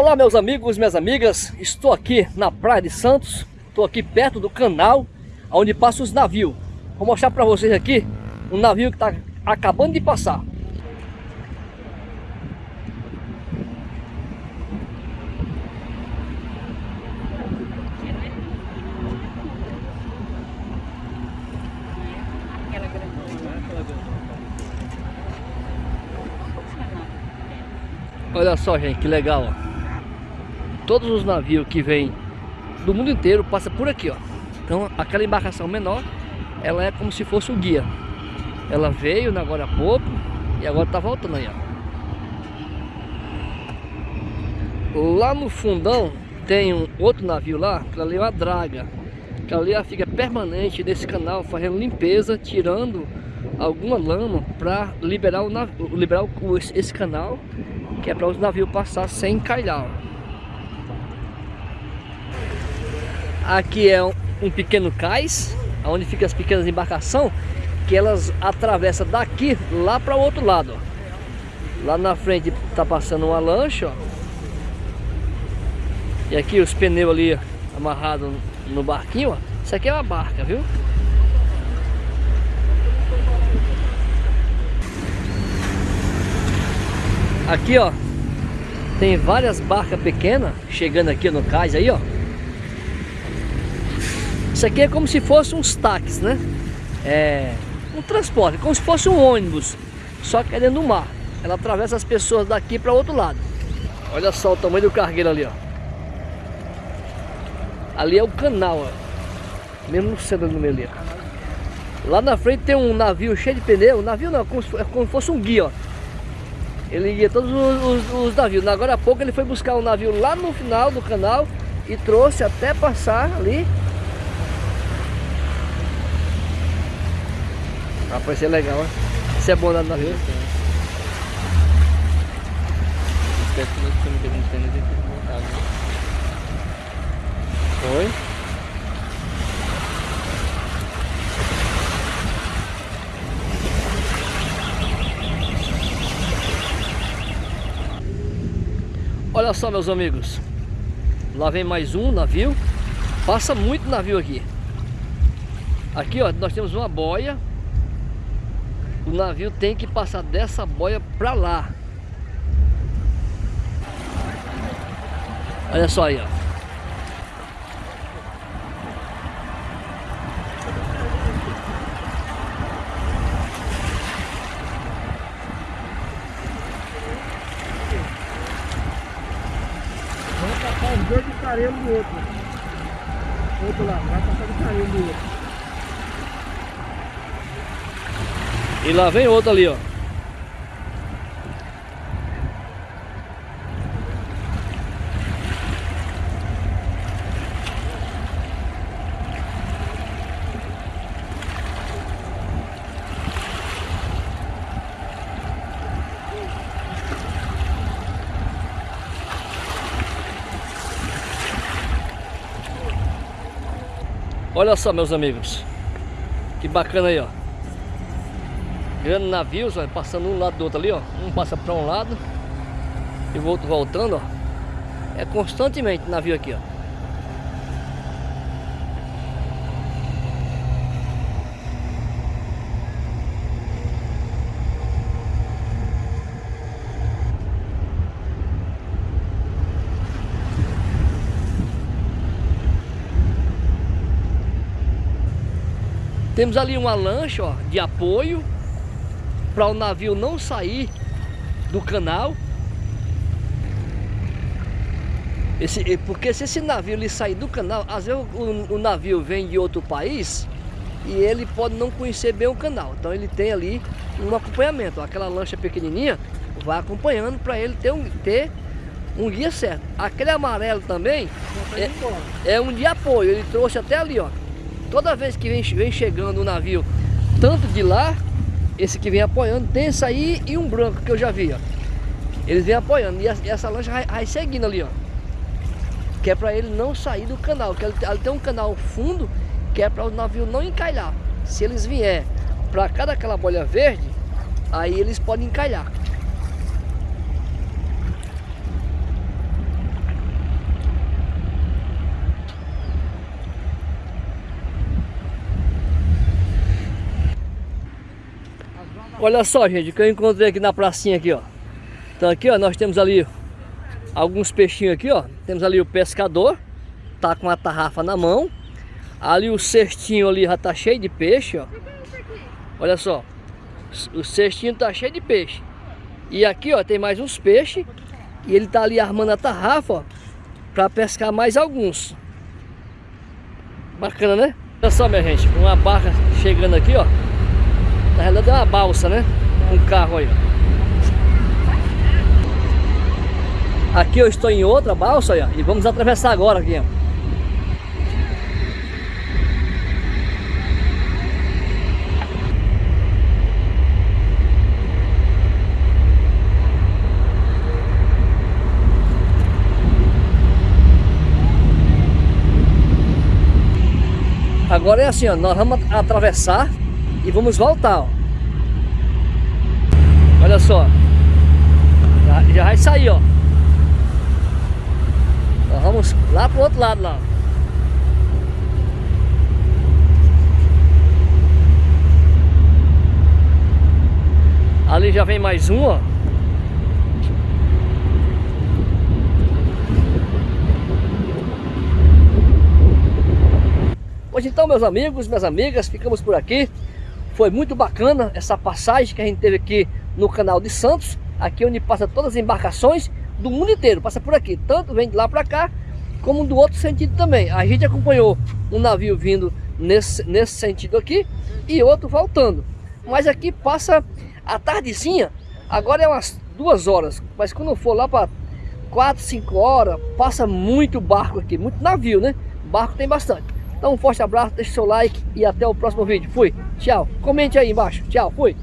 Olá meus amigos, minhas amigas, estou aqui na Praia de Santos, estou aqui perto do canal onde passam os navios. Vou mostrar para vocês aqui um navio que está acabando de passar. Olha só gente, que legal ó todos os navios que vêm do mundo inteiro passam por aqui, ó. Então aquela embarcação menor, ela é como se fosse o guia. Ela veio agora há pouco e agora tá voltando aí, ó. Lá no fundão tem um outro navio lá, que ali é uma draga. Que ali ela fica permanente nesse canal, fazendo limpeza, tirando alguma lama para liberar, o, liberar esse canal, que é para os navios passar sem encalhar. Aqui é um, um pequeno cais, onde fica as pequenas embarcações, que elas atravessam daqui lá para o outro lado. Ó. Lá na frente tá passando uma lancha, ó. E aqui os pneus ali amarrados no barquinho, ó. Isso aqui é uma barca, viu? Aqui, ó, tem várias barcas pequenas chegando aqui no cais aí, ó. Isso aqui é como se fosse uns táxis, né? É um transporte, como se fosse um ônibus, só que é dentro do mar. Ela atravessa as pessoas daqui para o outro lado. Olha só o tamanho do cargueiro ali, ó. Ali é o canal, ó. Mesmo no centro do meio ali, ó. Lá na frente tem um navio cheio de pneu. navio não, é como se, é como se fosse um guia, ó. Ele guia todos os, os, os, navios. Agora há pouco ele foi buscar um navio lá no final do canal e trouxe até passar ali Rapaz, isso é legal, né? Isso é bom lá no navio. Foi? Olha só meus amigos Lá vem mais um navio Passa muito navio aqui Aqui ó, nós temos uma boia o navio tem que passar dessa boia para lá. Olha só aí, ó. Vamos passar os dois de carinho do outro. Outro lá, vai passar de carinho do outro. E lá vem outro ali, ó. Olha só, meus amigos. Que bacana aí, ó grandes navios, ó, passando um lado do outro ali, ó. Um passa para um lado e o outro voltando, ó. É constantemente navio aqui, ó. Temos ali uma lancha ó, de apoio para o navio não sair do canal. Esse, porque se esse navio ele sair do canal, às vezes o, o, navio vem de outro país e ele pode não conhecer bem o canal. Então ele tem ali um acompanhamento. Aquela lancha pequenininha vai acompanhando para ele ter um, ter um guia certo. Aquele amarelo também é, é, um de apoio. Ele trouxe até ali, ó. Toda vez que vem, vem chegando o navio, tanto de lá esse que vem apoiando, tem esse aí e um branco que eu já vi, ó. Eles vêm apoiando. E essa lancha vai, vai seguindo ali, ó. Que é para ele não sair do canal. Que ele, tem um canal fundo que é para o navio não encalhar. Se eles vier para cá daquela bolha verde, aí eles podem encalhar. Olha só, gente, que eu encontrei aqui na pracinha aqui, ó. Então aqui, ó, nós temos ali alguns peixinhos aqui, ó. Temos ali o pescador, tá com a tarrafa na mão. Ali o cestinho ali já tá cheio de peixe, ó. Olha só. O cestinho tá cheio de peixe. E aqui, ó, tem mais uns peixes. E ele tá ali armando a tarrafa, ó. Pra pescar mais alguns. Bacana, né? Olha só, minha gente. Uma barca chegando aqui, ó. Na realidade é uma balsa, né? Um carro aí. Aqui eu estou em outra balsa, ó. E vamos atravessar agora aqui, ó. Agora é assim, ó, nós vamos atravessar e vamos voltar, ó. Olha só. Já, já vai sair, ó. Nós vamos lá pro outro lado lá. Ali já vem mais um, ó. Pois então, meus amigos, minhas amigas, ficamos por aqui. Foi muito bacana essa passagem que a gente teve aqui no canal de Santos, aqui onde passa todas as embarcações do mundo inteiro, passa por aqui, tanto vem de lá para cá, como do outro sentido também. A gente acompanhou um navio vindo nesse, nesse sentido aqui e outro voltando. Mas aqui passa a tardezinha, agora é umas duas horas, mas quando for lá para quatro, cinco horas, passa muito barco aqui, muito navio, né? Barco tem bastante. Então um forte abraço, deixe seu like e até o próximo vídeo. Fui, tchau. Comente aí embaixo. Tchau, fui.